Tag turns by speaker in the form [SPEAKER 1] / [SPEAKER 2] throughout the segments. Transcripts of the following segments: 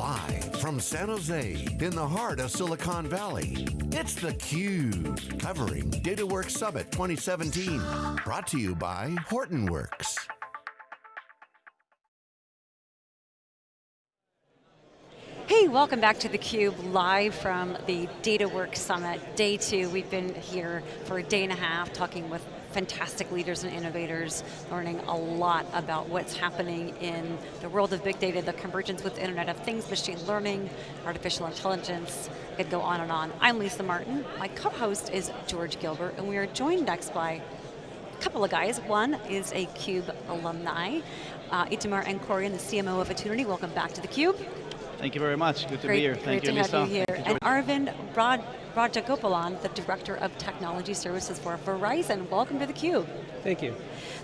[SPEAKER 1] Live from San Jose, in the heart of Silicon Valley, it's theCUBE, covering DataWorks Summit 2017. Brought to you by Hortonworks.
[SPEAKER 2] Hey, welcome back to theCUBE, live from the DataWorks Summit, day two. We've been here for a day and a half talking with fantastic leaders and innovators, learning a lot about what's happening in the world of big data, the convergence with Internet of Things, machine learning, artificial intelligence, it could go on and on. I'm Lisa Martin, my co-host is George Gilbert, and we are joined next by a couple of guys. One is a CUBE alumni, uh, Itamar Ankorion, the CMO of Attunity. Welcome back to theCUBE.
[SPEAKER 3] Thank you very much, good to
[SPEAKER 2] great,
[SPEAKER 3] be here. Thank
[SPEAKER 2] great
[SPEAKER 3] you,
[SPEAKER 2] to
[SPEAKER 3] Lisa.
[SPEAKER 2] have you here.
[SPEAKER 3] You,
[SPEAKER 2] and Arvind Raj Rajagopalan, the Director of Technology Services for Verizon. Welcome to theCUBE.
[SPEAKER 4] Thank you.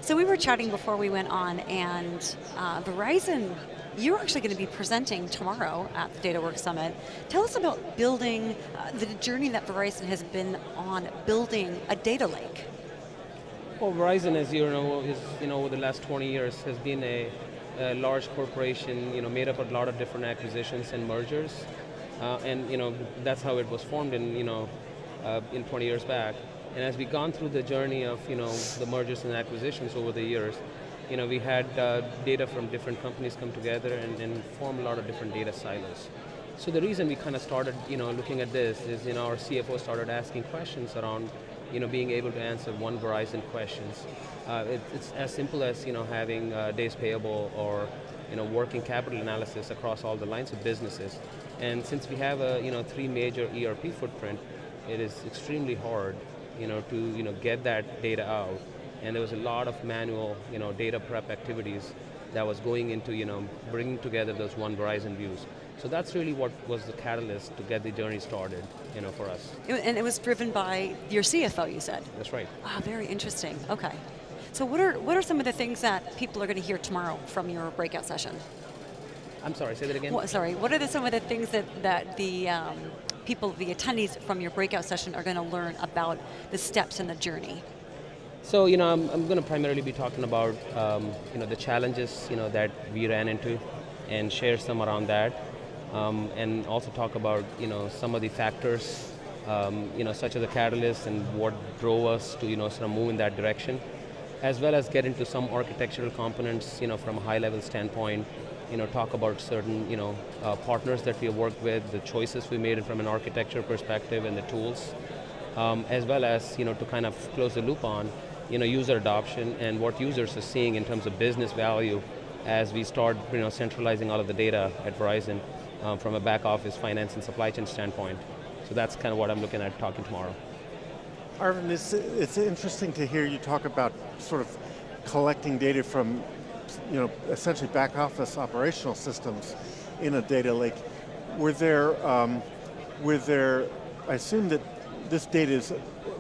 [SPEAKER 2] So we were chatting before we went on and uh, Verizon, you're actually going to be presenting tomorrow at the DataWorks Summit. Tell us about building, uh, the journey that Verizon has been on building a data lake.
[SPEAKER 4] Well, Verizon, as you know, is you know over the last 20 years has been a, a large corporation, you know, made up of a lot of different acquisitions and mergers, uh, and you know that's how it was formed in you know uh, in 20 years back. And as we've gone through the journey of you know the mergers and acquisitions over the years, you know we had uh, data from different companies come together and, and form a lot of different data silos. So the reason we kind of started you know looking at this is you know our CFO started asking questions around you know, being able to answer one Verizon questions. Uh, it, it's as simple as you know, having uh, days payable or you know, working capital analysis across all the lines of businesses. And since we have a you know, three major ERP footprint, it is extremely hard you know, to you know, get that data out. And there was a lot of manual you know, data prep activities that was going into you know, bringing together those one Verizon views. So that's really what was the catalyst to get the journey started, you know, for us.
[SPEAKER 2] And it was driven by your CFO, you said?
[SPEAKER 4] That's right.
[SPEAKER 2] Ah, very interesting, okay. So what are, what are some of the things that people are going to hear tomorrow from your breakout session?
[SPEAKER 4] I'm sorry, say that again?
[SPEAKER 2] Well, sorry, what are the, some of the things that, that the um, people, the attendees from your breakout session are going to learn about the steps in the journey?
[SPEAKER 4] So, you know, I'm, I'm going to primarily be talking about, um, you know, the challenges, you know, that we ran into and share some around that um, and also talk about you know some of the factors, um, you know such as the catalyst and what drove us to you know sort of move in that direction, as well as get into some architectural components, you know from a high level standpoint, you know talk about certain you know uh, partners that we have worked with, the choices we made from an architecture perspective, and the tools, um, as well as you know to kind of close the loop on you know user adoption and what users are seeing in terms of business value as we start you know, centralizing all of the data at Verizon um, from a back office finance and supply chain standpoint. So that's kind of what I'm looking at talking tomorrow.
[SPEAKER 5] Arvind, it's, it's interesting to hear you talk about sort of collecting data from, you know, essentially back office operational systems in a data lake. Were there, um, were there, I assume that this data is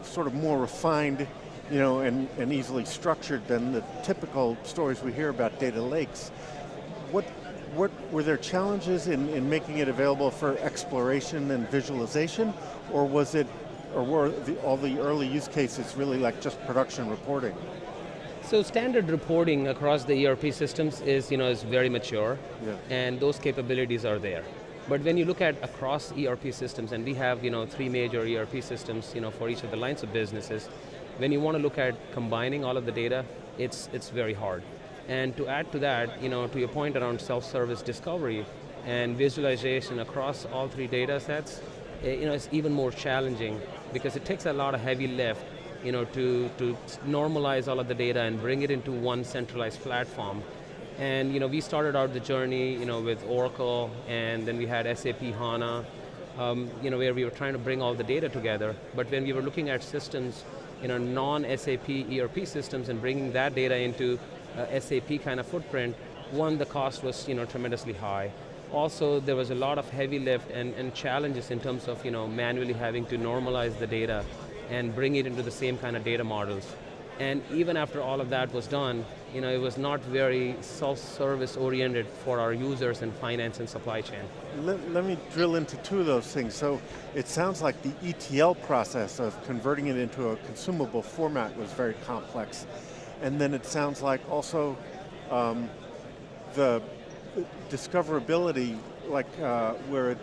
[SPEAKER 5] sort of more refined you know, and, and easily structured than the typical stories we hear about data lakes. What, what were there challenges in, in making it available for exploration and visualization, or was it, or were the, all the early use cases really like just production reporting?
[SPEAKER 4] So standard reporting across the ERP systems is, you know, is very mature,
[SPEAKER 5] yeah.
[SPEAKER 4] and those capabilities are there. But when you look at across ERP systems, and we have, you know, three major ERP systems, you know, for each of the lines of businesses, when you want to look at combining all of the data, it's, it's very hard. And to add to that, you know, to your point around self-service discovery and visualization across all three data sets, eh, you know, it's even more challenging because it takes a lot of heavy lift you know, to, to normalize all of the data and bring it into one centralized platform. And you know, we started out the journey you know, with Oracle, and then we had SAP HANA, um, you know, where we were trying to bring all the data together. But when we were looking at systems, you know, non-SAP ERP systems and bringing that data into uh, SAP kind of footprint, one, the cost was you know, tremendously high. Also, there was a lot of heavy lift and, and challenges in terms of you know, manually having to normalize the data and bring it into the same kind of data models. And even after all of that was done, you know, it was not very self-service oriented for our users in finance and supply chain.
[SPEAKER 5] Let, let, me drill into two of those things. So it sounds like the ETL process of converting it into a consumable format was very complex. And then it sounds like also um, the discoverability, like uh, where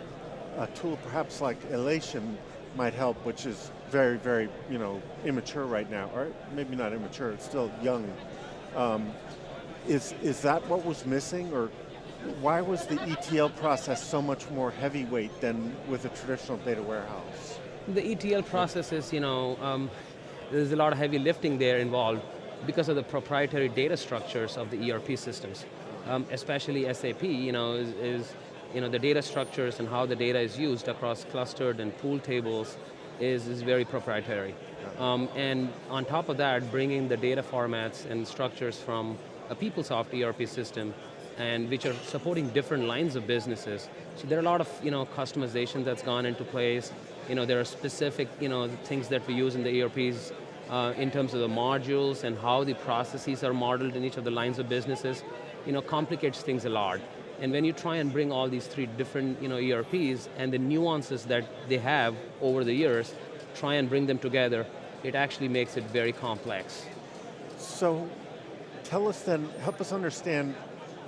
[SPEAKER 5] a, tool perhaps like Alation might help, which is very, very, you know, immature right now, or maybe not immature, it's still young. Um, is, is that what was missing, or why was the ETL process so much more heavyweight than with a traditional data warehouse?
[SPEAKER 4] The ETL process is, you know, um, there's a lot of heavy lifting there involved because of the proprietary data structures of the ERP systems. Um, especially SAP, you know, is, is, you know, the data structures and how the data is used across clustered and pool tables is, is very proprietary. Um, and on top of that, bringing the data formats and structures from a PeopleSoft ERP system and which are supporting different lines of businesses. So there are a lot of you know, customization that's gone into place. You know, there are specific you know, things that we use in the ERPs uh, in terms of the modules and how the processes are modeled in each of the lines of businesses, you know, complicates things a lot. And when you try and bring all these three different you know, ERPs and the nuances that they have over the years, try and bring them together, it actually makes it very complex.
[SPEAKER 5] So tell us then, help us understand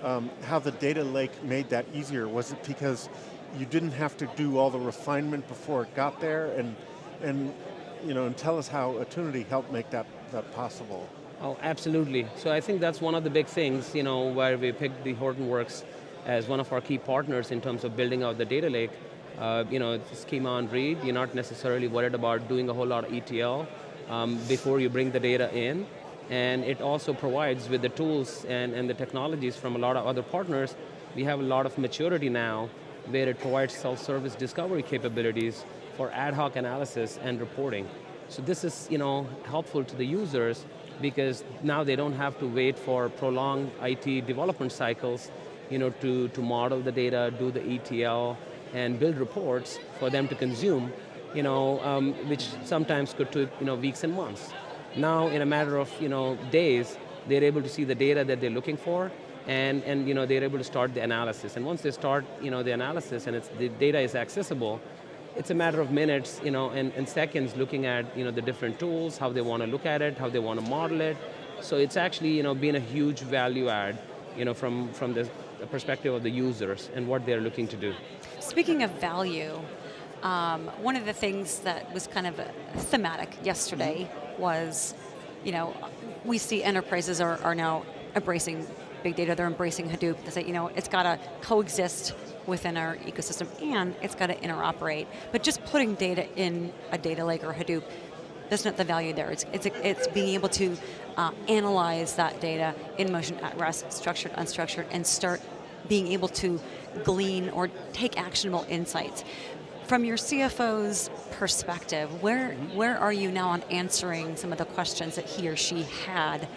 [SPEAKER 5] um, how the data lake made that easier. Was it because you didn't have to do all the refinement before it got there? And, and you know, and tell us how Attunity helped make that, that possible.
[SPEAKER 4] Oh, absolutely. So I think that's one of the big things, you know, where we picked the Hortonworks as one of our key partners in terms of building out the data lake. Uh, you know, schema on read, you're not necessarily worried about doing a whole lot of ETL um, before you bring the data in. And it also provides with the tools and, and the technologies from a lot of other partners, we have a lot of maturity now where it provides self-service discovery capabilities for ad hoc analysis and reporting. So this is you know, helpful to the users because now they don't have to wait for prolonged IT development cycles you know, to, to model the data, do the ETL, and build reports for them to consume, you know, um, which sometimes could take you know, weeks and months. Now, in a matter of you know, days, they're able to see the data that they're looking for, and, and you know, they're able to start the analysis. And once they start you know, the analysis and it's, the data is accessible, it's a matter of minutes you know, and, and seconds looking at you know, the different tools, how they want to look at it, how they want to model it. So it's actually you know, been a huge value add you know, from, from the perspective of the users and what they're looking to do.
[SPEAKER 2] Speaking of value, um, one of the things that was kind of thematic yesterday was, you know, we see enterprises are, are now embracing big data, they're embracing Hadoop. They say, you know, it's got to coexist within our ecosystem and it's got to interoperate. But just putting data in a data lake or Hadoop, that's not the value there. It's, it's, it's being able to uh, analyze that data in motion, at rest, structured, unstructured, and start being able to glean or take actionable insights. From your CFO's perspective, where, where are you now on answering some of the questions that he or she had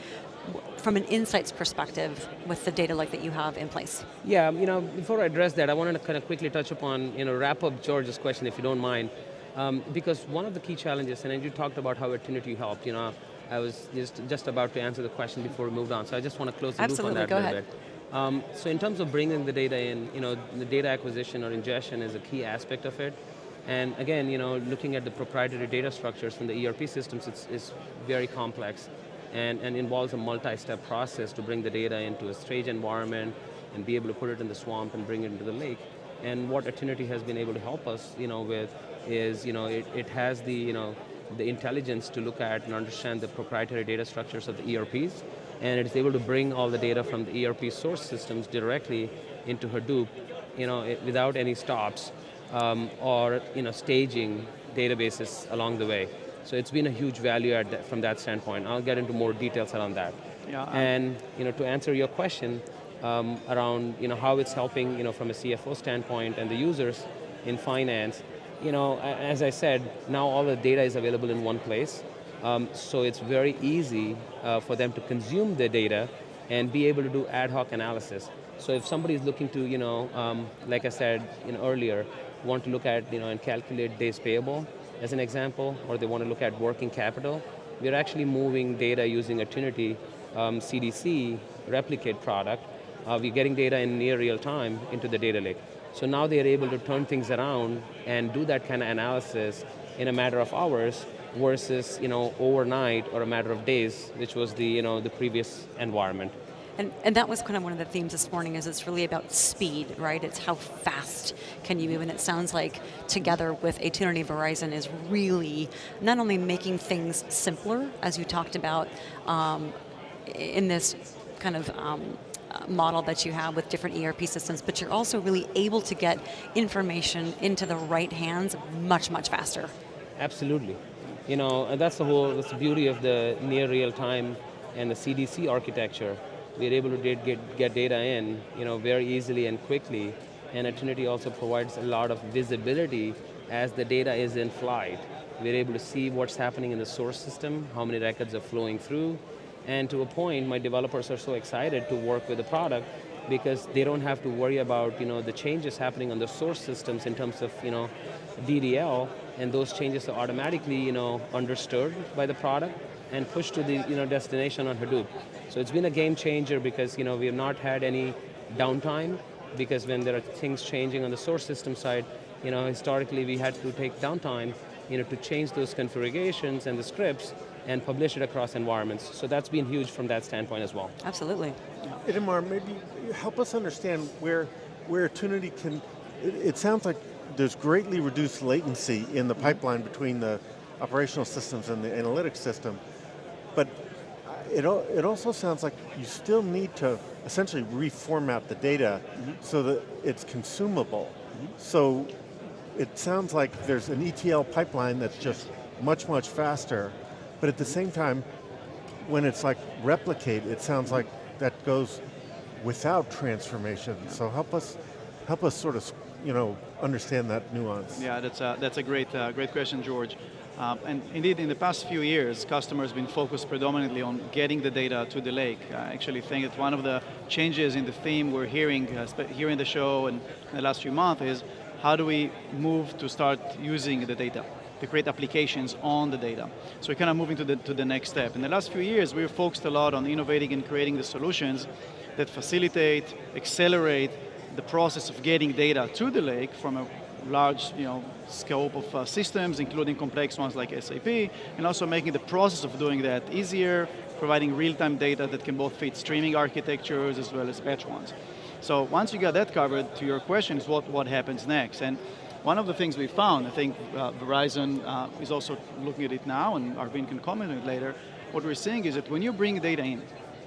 [SPEAKER 2] from an insights perspective with the data lake that you have in place?
[SPEAKER 4] Yeah, you know, before I address that, I wanted to kind of quickly touch upon, you know, wrap up George's question if you don't mind. Um, because one of the key challenges, and you talked about how Attunity helped, you know, I was just, just about to answer the question before we moved on, so I just want to close the
[SPEAKER 2] Absolutely,
[SPEAKER 4] loop on that
[SPEAKER 2] go
[SPEAKER 4] a
[SPEAKER 2] ahead.
[SPEAKER 4] bit. Um, so in terms of bringing the data in, you know, the data acquisition or ingestion is a key aspect of it. And again, you know, looking at the proprietary data structures from the ERP systems, it's, it's very complex and, and involves a multi-step process to bring the data into a strange environment and be able to put it in the swamp and bring it into the lake. And what Attunity has been able to help us, you know, with is, you know, it, it has the, you know, the intelligence to look at and understand the proprietary data structures of the ERPs, and it's able to bring all the data from the ERP source systems directly into Hadoop, you know, it, without any stops, um, or you know, staging databases along the way. So it's been a huge value add from that standpoint. I'll get into more details around that.
[SPEAKER 3] Yeah, um,
[SPEAKER 4] and you know, to answer your question um, around you know, how it's helping you know, from a CFO standpoint and the users in finance, you know, as I said, now all the data is available in one place. Um, so it's very easy uh, for them to consume the data and be able to do ad hoc analysis. So if somebody is looking to, you know, um, like I said you know, earlier, want to look at you know, and calculate days payable as an example, or they want to look at working capital, we're actually moving data using Attunity um, CDC replicate product. Uh, we're getting data in near real time into the data lake. So now they're able to turn things around and do that kind of analysis in a matter of hours versus you know, overnight or a matter of days, which was the, you know, the previous environment.
[SPEAKER 2] And, and that was kind of one of the themes this morning is it's really about speed, right? It's how fast can you move, and it sounds like together with Attunity Verizon is really not only making things simpler, as you talked about um, in this kind of um, model that you have with different ERP systems, but you're also really able to get information into the right hands much, much faster.
[SPEAKER 4] Absolutely. You know, and that's the whole, that's the beauty of the near real time and the CDC architecture we're able to get, get data in you know, very easily and quickly, and Attunity also provides a lot of visibility as the data is in flight. We're able to see what's happening in the source system, how many records are flowing through, and to a point, my developers are so excited to work with the product because they don't have to worry about you know, the changes happening on the source systems in terms of you know, DDL, and those changes are automatically you know, understood by the product and pushed to the you know, destination on Hadoop. So it's been a game changer because you know, we have not had any downtime because when there are things changing on the source system side, you know, historically we had to take downtime you know, to change those configurations and the scripts and publish it across environments. So that's been huge from that standpoint as well.
[SPEAKER 2] Absolutely.
[SPEAKER 5] Itamar, maybe help us understand where, where Attunity can, it, it sounds like there's greatly reduced latency in the pipeline between the operational systems and the analytics system, but it, it also sounds like you still need to essentially reformat the data mm -hmm. so that it's consumable. Mm -hmm. So it sounds like there's an ETL pipeline that's just much, much faster, but at the same time, when it's like replicate, it sounds like that goes without transformation. Yeah. So help us, help us sort of, you know, understand that nuance.
[SPEAKER 3] Yeah, that's a, that's a great, uh, great question, George. Um, and indeed, in the past few years, customers have been focused predominantly on getting the data to the lake. I actually think that one of the changes in the theme we're hearing uh, here in the show and in the last few months is how do we move to start using the data to create applications on the data. So we're kind of moving to the, to the next step. In the last few years, we've focused a lot on innovating and creating the solutions that facilitate, accelerate the process of getting data to the lake from a large you know, scope of uh, systems, including complex ones like SAP, and also making the process of doing that easier, providing real-time data that can both fit streaming architectures as well as batch ones. So once you got that covered, to your question is what, what happens next. And one of the things we found, I think uh, Verizon uh, is also looking at it now, and Arvind can comment on it later, what we're seeing is that when you bring data in,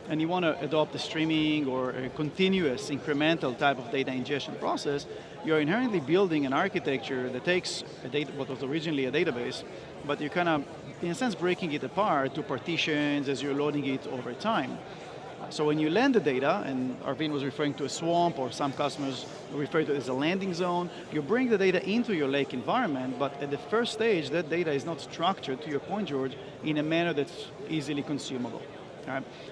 [SPEAKER 3] and you want to adopt a streaming or a continuous incremental type of data ingestion process, you're inherently building an architecture that takes a data, what was originally a database, but you're kind of, in a sense, breaking it apart to partitions as you're loading it over time. So when you land the data, and Arvind was referring to a swamp, or some customers refer to it as a landing zone, you bring the data into your lake environment, but at the first stage, that data is not structured, to your point, George, in a manner that's easily consumable.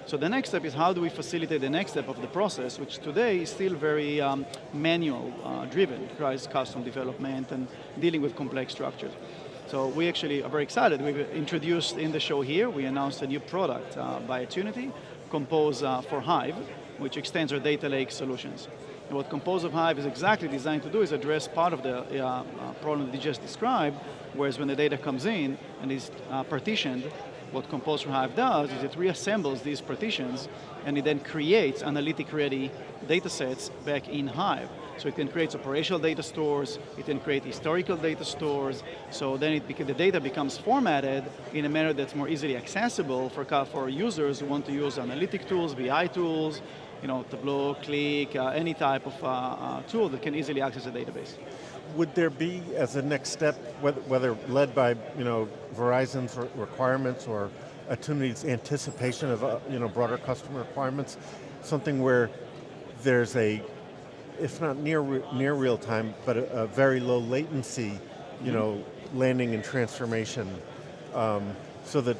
[SPEAKER 3] So the next step is how do we facilitate the next step of the process, which today is still very um, manual uh, driven, requires custom development and dealing with complex structures. So we actually are very excited. We've introduced in the show here, we announced a new product uh, by Attunity, Compose uh, for Hive, which extends our data lake solutions. And what Compose of Hive is exactly designed to do is address part of the uh, uh, problem that you just described, whereas when the data comes in and is uh, partitioned, what Compose for Hive does is it reassembles these partitions and it then creates analytic-ready data sets back in Hive. So it can create operational data stores, it can create historical data stores, so then it the data becomes formatted in a manner that's more easily accessible for, for users who want to use analytic tools, BI tools, you know, Tableau, Qlik, uh, any type of uh, uh, tool that can easily access a database.
[SPEAKER 5] Would there be, as a next step, whether, led by you know Verizon's requirements or Attunity's anticipation of uh, you know broader customer requirements, something where there's a, if not near near real time, but a, a very low latency, you mm -hmm. know, landing and transformation, um, so that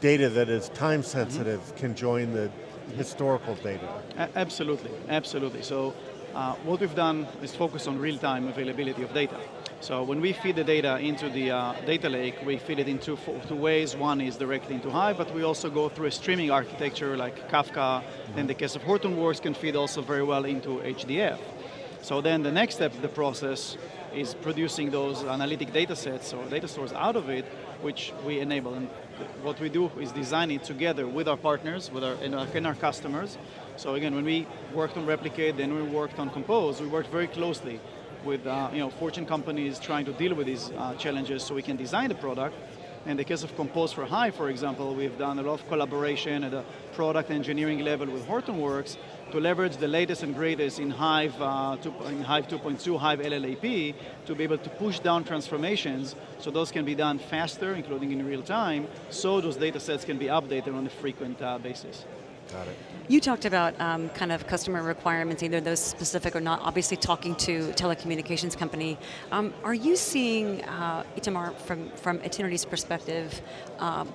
[SPEAKER 5] data that is time sensitive mm -hmm. can join the historical data.
[SPEAKER 3] A absolutely, absolutely. So uh, what we've done is focus on real-time availability of data. So when we feed the data into the uh, data lake, we feed it in two, two, ways. One is directly into Hive, but we also go through a streaming architecture like Kafka. Mm-hmm. In the case of Hortonworks, can feed also very well into HDF. So then the next step of the process is producing those analytic data sets or data stores out of it, which we enable. And what we do is design it together with our partners, with our, and our customers, So again, when we worked on Replicate, then we worked on Compose, we worked very closely with uh, you know, Fortune companies trying to deal with these uh, challenges so we can design the product. In the case of Compose for Hive, for example, we've done a lot of collaboration at the product engineering level with Hortonworks to leverage the latest and greatest in Hive, uh, two, in Hive 2.2, Hive LLAP, to be able to push down transformations so those can be done faster, including in real time, so those data sets can be updated on a frequent uh, basis.
[SPEAKER 5] Got it.
[SPEAKER 2] You talked about um, kind of customer requirements, either those specific or not, obviously talking to telecommunications company. Um, are you seeing, uh, Itamar, from, from Attunity's perspective, um,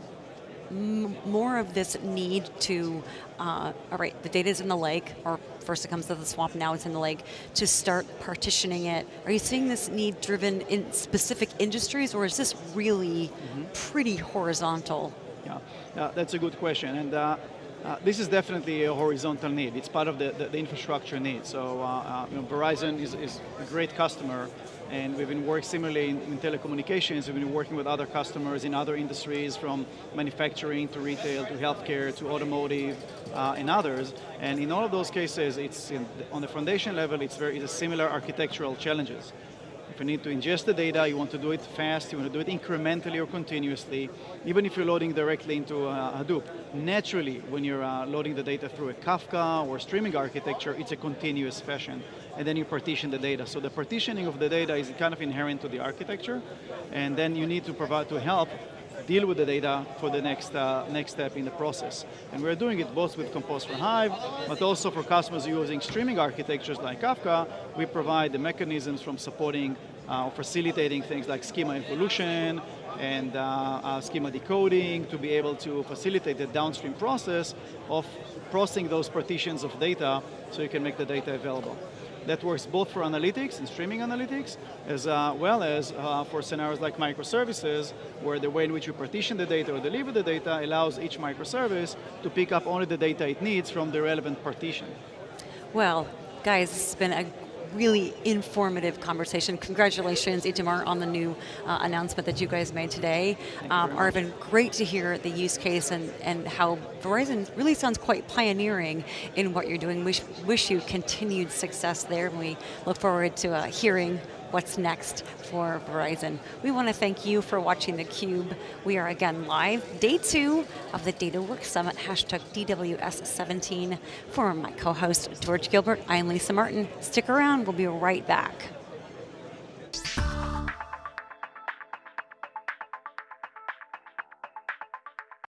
[SPEAKER 2] more of this need to, uh, all right, the data is in the lake, or first it comes to the swamp, now it's in the lake, to start partitioning it. Are you seeing this need driven in specific industries, or is this really mm -hmm. pretty horizontal?
[SPEAKER 3] Yeah, yeah, that's a good question. And uh, uh, this is definitely a horizontal need. It's part of the, the, the infrastructure need. So uh, uh, you know, Verizon is, is, a great customer and we've been working similarly in, in, telecommunications. We've been working with other customers in other industries from manufacturing to retail to healthcare to automotive uh, and others. And in all of those cases, it's in, on the foundation level, it's very it's similar architectural challenges. If you need to ingest the data, you want to do it fast, you want to do it incrementally or continuously, even if you're loading directly into uh, Hadoop. Naturally, when you're uh, loading the data through a Kafka or streaming architecture, it's a continuous fashion. And then you partition the data. So the partitioning of the data is kind of inherent to the architecture, and then you need to provide to help deal with the data for the next, uh, next step in the process. And we're doing it both with Compose for Hive, but also for customers using streaming architectures like Kafka, we provide the mechanisms from supporting uh, facilitating things like schema evolution and uh, uh, schema decoding to be able to facilitate the downstream process of processing those partitions of data so you can make the data available. That works both for analytics and streaming analytics, as uh, well as uh, for scenarios like microservices, where the way in which you partition the data or deliver the data allows each microservice to pick up only the data it needs from the relevant partition.
[SPEAKER 2] Well, guys, it's been a really informative conversation. Congratulations, Itamar, on the new uh, announcement that you guys made today. Um, Arvind, great to hear the use case and, and how Verizon really sounds quite pioneering in what you're doing. We wish you continued success there, and we look forward to uh, hearing what's next for Verizon. We want to thank you for watching theCUBE. We are again live, day two of the DataWorks Summit, hashtag DWS17. For my co-host, George Gilbert, I'm Lisa Martin. Stick around, we'll be right back.